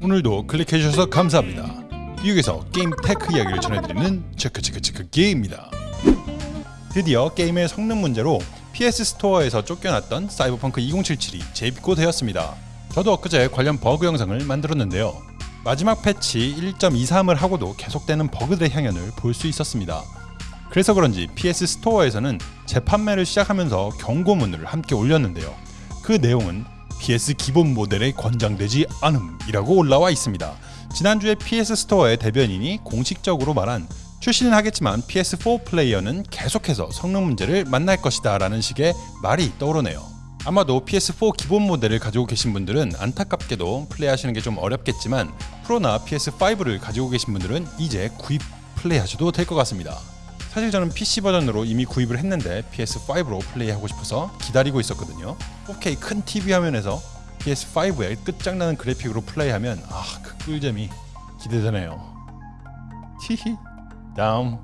오늘도 클릭해 주셔서 감사합니다. 미국에서 게임 테크 이야기를 전해드리는 체크체크체크 게임입니다. 드디어 게임의 성능 문제로 PS 스토어에서 쫓겨났던 사이버펑크 2077이 재입고 되었습니다. 저도 엊그제 관련 버그 영상을 만들었는데요. 마지막 패치 1.23을 하고도 계속되는 버그들의 향연을 볼 수 있었습니다. 그래서 그런지 PS 스토어에서는 재판매를 시작하면서 경고문을 함께 올렸는데요. 그 내용은 PS 기본 모델에 권장되지 않음이라고 올라와 있습니다. 지난주에 PS 스토어의 대변인이 공식적으로 말한 출시는 하겠지만 PS4 플레이어는 계속해서 성능 문제를 만날 것이다 라는 식의 말이 떠오르네요. 아마도 PS4 기본 모델을 가지고 계신 분들은 안타깝게도 플레이하시는 게 좀 어렵겠지만 프로나 PS5를 가지고 계신 분들은 이제 구입 플레이하셔도 될 것 같습니다. 사실 저는 PC 버전으로 이미 구입을 했는데 PS5로 플레이하고 싶어서 기다리고 있었거든요. 4K 큰 TV 화면에서 PS5의 끝장나는 그래픽으로 플레이하면 아 그 꿀잼이 기대되네요. 히히 다음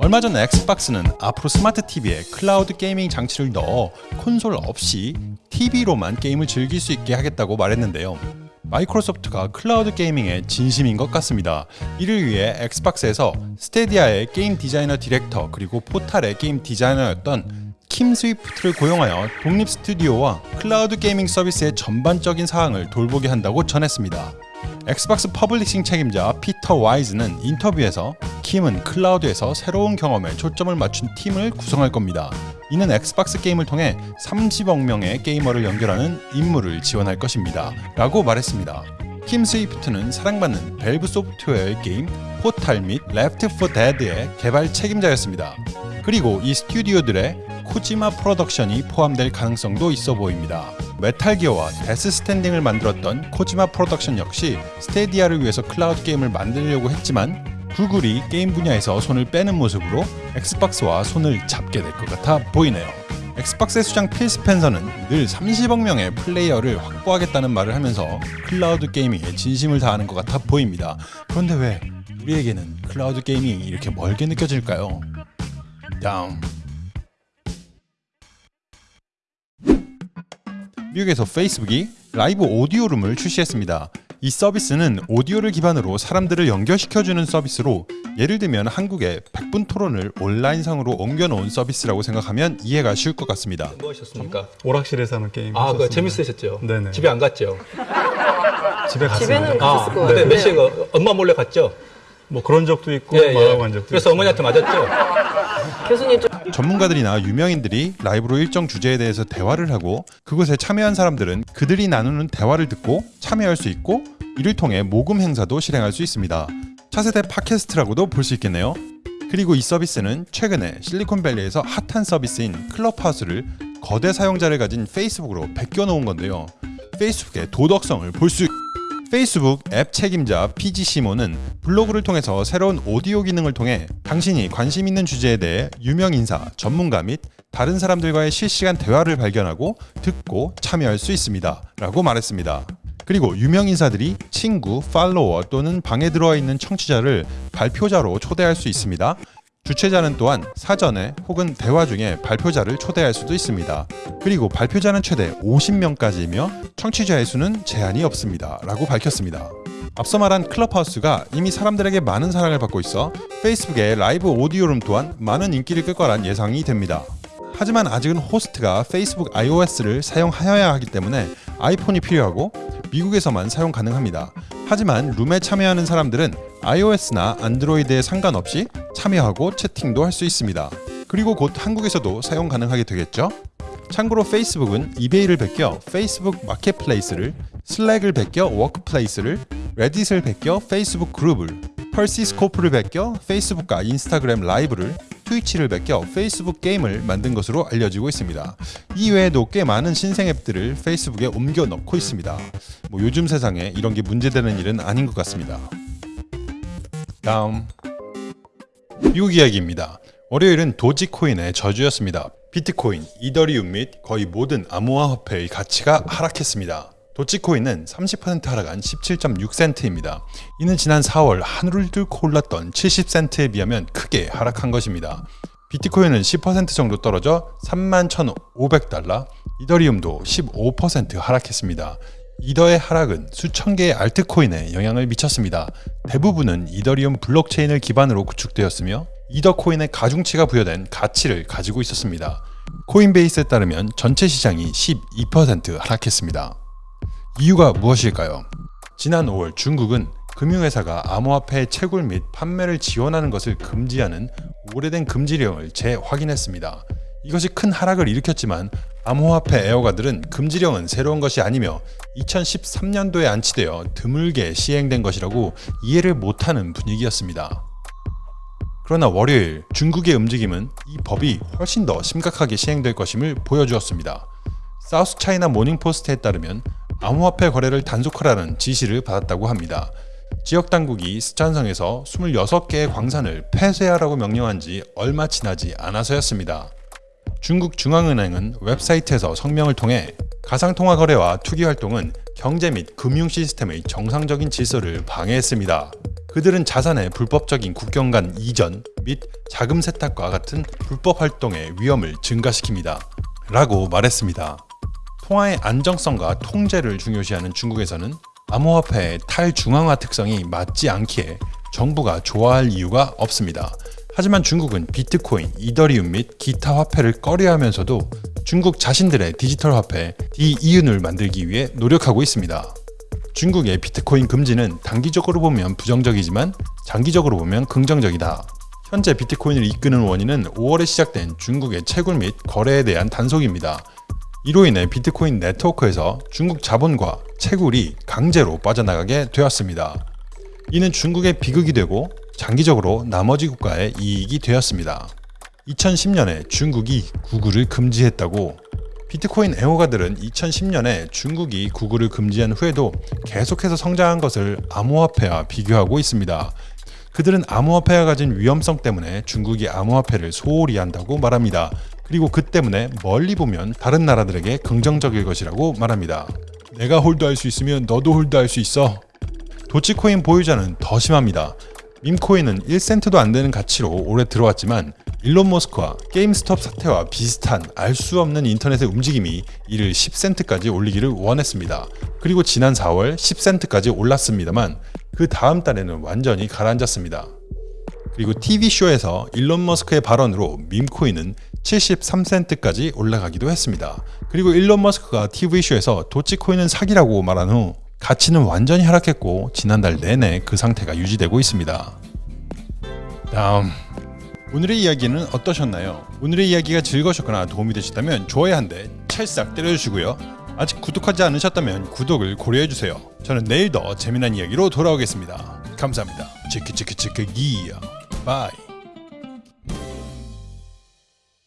얼마 전 엑스박스는 앞으로 스마트 TV에 cloud gaming 장치를 넣어 콘솔 없이 TV로만 게임을 즐길 수 있게 하겠다고 말했는데요. 마이크로소프트가 cloud gaming에 진심인 것 같습니다. 이를 위해 엑스박스에서 스타디아의 게임 디자이너 디렉터 그리고 포탈의 게임 디자이너였던 킴 스위프트를 고용하여 독립 스튜디오와 cloud gaming 서비스의 전반적인 사항을 돌보게 한다고 전했습니다. 엑스박스 publishing 책임자 피터 와이즈는 인터뷰에서 킴은 클라우드에서 새로운 경험에 초점을 맞춘 팀을 구성할 겁니다. 이는 엑스박스 게임을 통해 30억 명의 게이머를 연결하는 임무를 지원할 것입니다. 라고 말했습니다. 킴 스위프트는 사랑받는 밸브 소프트웨어의 게임 포탈 및 레프트 포 데드의 개발 책임자였습니다. 그리고 이 스튜디오들에 코지마 프로덕션이 포함될 가능성도 있어 보입니다. 메탈 기어와 데스 스트랜딩을 만들었던 코지마 프로덕션 역시 스타디아를 위해서 클라우드 게임을 만들려고 했지만 구글이 게임 분야에서 손을 빼는 모습으로 엑스박스와 손을 잡게 될 것 같아 보이네요. 엑스박스의 수장 필 스펜서는 늘 30억 명의 플레이어를 확보하겠다는 말을 하면서 cloud gaming에 진심을 다하는 것 같아 보입니다. 그런데 왜 우리에게는 cloud gaming이 이렇게 멀게 느껴질까요? 다음 미국에서 페이스북이 라이브 오디오룸을 출시했습니다. 이 서비스는 오디오를 기반으로 사람들을 연결시켜주는 서비스로 예를 들면 한국의 100분 토론을 온라인상으로 옮겨놓은 서비스라고 생각하면 이해가 쉬울 것 같습니다. 뭐 하셨습니까? 오락실에서 하는 게임. 아, 그. 재밌으셨죠? 네네. 집에 안 갔죠? 집에 갔습니다. 집에는 아, 갔을 것 근데 같아요. 몇 시에 그 엄마 몰래 갔죠? 뭐 그런 적도 있고 예, 예. 말하고 간 적도 그래서. 어머니한테 맞았죠? 교수님 좀 전문가들이나 유명인들이 라이브로 일정 주제에 대해서 대화를 하고 그곳에 참여한 사람들은 그들이 나누는 대화를 듣고 참여할 수 있고 이를 통해 모금 행사도 실행할 수 있습니다. 차세대 팟캐스트라고도 볼 수 있겠네요. 그리고 이 서비스는 최근에 실리콘밸리에서 핫한 서비스인 클럽하우스를 거대 사용자를 가진 페이스북으로 베껴 놓은 건데요. 페이스북의 도덕성을 볼 수 페이스북 앱 책임자 PG 시모는 블로그를 통해서 새로운 오디오 기능을 통해 당신이 관심 있는 주제에 대해 유명 인사, 전문가 및 다른 사람들과의 실시간 대화를 발견하고 듣고 참여할 수 있습니다. 라고 말했습니다. 그리고 유명 인사들이 친구, 팔로워 또는 방에 들어와 있는 청취자를 발표자로 초대할 수 있습니다. 주최자는 또한 사전에 혹은 대화 중에 발표자를 초대할 수도 있습니다. 그리고 발표자는 최대 50명까지이며 청취자의 수는 제한이 없습니다. 라고 밝혔습니다. 앞서 말한 클럽하우스가 이미 사람들에게 많은 사랑을 받고 있어 페이스북의 라이브 오디오룸 또한 많은 인기를 끌 거란 예상이 됩니다. 하지만 아직은 호스트가 페이스북 iOS를 사용하여야 하기 때문에 아이폰이 필요하고 미국에서만 사용 가능합니다. 하지만 룸에 참여하는 사람들은 iOS나 안드로이드에 상관없이 참여하고 채팅도 할 수 있습니다. 그리고 곧 한국에서도 사용 가능하게 되겠죠? 참고로 페이스북은 이베이를 베껴 페이스북 마켓플레이스를, 슬랙을 베껴 워크플레이스를, 레딧을 베껴 페이스북 그룹을, 페리스코프를 베껴 페이스북과 인스타그램 라이브를, 트위치를 베껴 페이스북 게임을 만든 것으로 알려지고 있습니다. 이 외에도 꽤 많은 신생 앱들을 페이스북에 옮겨 넣고 있습니다. 뭐 요즘 세상에 이런 게 문제되는 일은 아닌 것 같습니다. 다음 미국 이야기입니다. 월요일은 도지코인의 저주였습니다. 비트코인, 이더리움 및 거의 모든 암호화 화폐의 가치가 하락했습니다. 도치코인은 30% 하락한 17.6센트입니다. 이는 지난 4월 하늘을 뚫고 올랐던 70센트에 비하면 크게 하락한 것입니다. 비트코인은 10% 정도 떨어져 31,500달러, 이더리움도 15% 하락했습니다. 이더의 하락은 수천 개의 알트코인에 영향을 미쳤습니다. 대부분은 이더리움 블록체인을 기반으로 구축되었으며 이더 코인의 가중치가 부여된 가치를 가지고 있었습니다. 코인베이스에 따르면 전체 시장이 12% 하락했습니다. 이유가 무엇일까요? 지난 5월 중국은 금융회사가 암호화폐의 채굴 및 판매를 지원하는 것을 금지하는 오래된 금지령을 재확인했습니다. 이것이 큰 하락을 일으켰지만 암호화폐 애호가들은 금지령은 새로운 것이 아니며 2013년도에 안치되어 드물게 시행된 것이라고 이해를 못하는 분위기였습니다. 그러나 월요일 중국의 움직임은 이 법이 훨씬 더 심각하게 시행될 것임을 보여주었습니다. 사우스 차이나 모닝포스트에 따르면 암호화폐 거래를 단속하라는 지시를 받았다고 합니다. 지역 당국이 쓰촨성에서 26개의 광산을 폐쇄하라고 명령한 지 얼마 지나지 않아서였습니다. 중국 중앙은행은 웹사이트에서 성명을 통해 가상통화 거래와 투기 활동은 경제 및 금융 시스템의 정상적인 질서를 방해했습니다. 그들은 자산의 불법적인 국경 간 이전 및 자금 세탁과 같은 불법 활동의 위험을 증가시킵니다. 라고 말했습니다. 통화의 안정성과 통제를 중요시하는 중국에서는 암호화폐의 탈중앙화 특성이 맞지 않기에 정부가 좋아할 이유가 없습니다. 하지만 중국은 비트코인, 이더리움 및 기타 화폐를 꺼려하면서도 중국 자신들의 디지털 화폐 디이윤을 만들기 위해 노력하고 있습니다. 중국의 비트코인 금지는 단기적으로 보면 부정적이지만 장기적으로 보면 긍정적이다. 현재 비트코인을 이끄는 원인은 5월에 시작된 중국의 채굴 및 거래에 대한 단속입니다. 이로 인해 비트코인 네트워크에서 중국 자본과 채굴이 강제로 빠져나가게 되었습니다. 이는 중국의 비극이 되고 장기적으로 나머지 국가의 이익이 되었습니다. 2010년에 중국이 구글을 금지했다고 비트코인 애호가들은 2010년에 중국이 구글을 금지한 후에도 계속해서 성장한 것을 암호화폐와 비교하고 있습니다. 그들은 암호화폐가 가진 위험성 때문에 중국이 암호화폐를 소홀히 한다고 말합니다. 그리고 그 때문에 멀리 보면 다른 나라들에게 긍정적일 것이라고 말합니다. 내가 홀드할 수 있으면 너도 홀드할 수 있어. 도치코인 보유자는 더 심합니다. 밈코인은 1센트도 안 되는 가치로 오래 들어왔지만 일론 머스크와 게임스톱 사태와 비슷한 알 수 없는 인터넷의 움직임이 이를 10센트까지 올리기를 원했습니다. 그리고 지난 4월 10센트까지 올랐습니다만 그 다음 달에는 완전히 가라앉았습니다. 그리고 TV쇼에서 일론 머스크의 발언으로 밈코인은 73센트까지 올라가기도 했습니다. 그리고 일론 머스크가 TV쇼에서 도지코인은 사기라고 말한 후 가치는 완전히 하락했고 지난달 내내 그 상태가 유지되고 있습니다. 다음 오늘의 이야기는 어떠셨나요? 오늘의 이야기가 즐거우셨거나 도움이 되셨다면 좋아요 한 대 찰싹 때려주시고요. 아직 구독하지 않으셨다면 구독을 고려해주세요. 저는 내일 더 재미난 이야기로 돌아오겠습니다. 감사합니다. 체크체크체크 기야 bye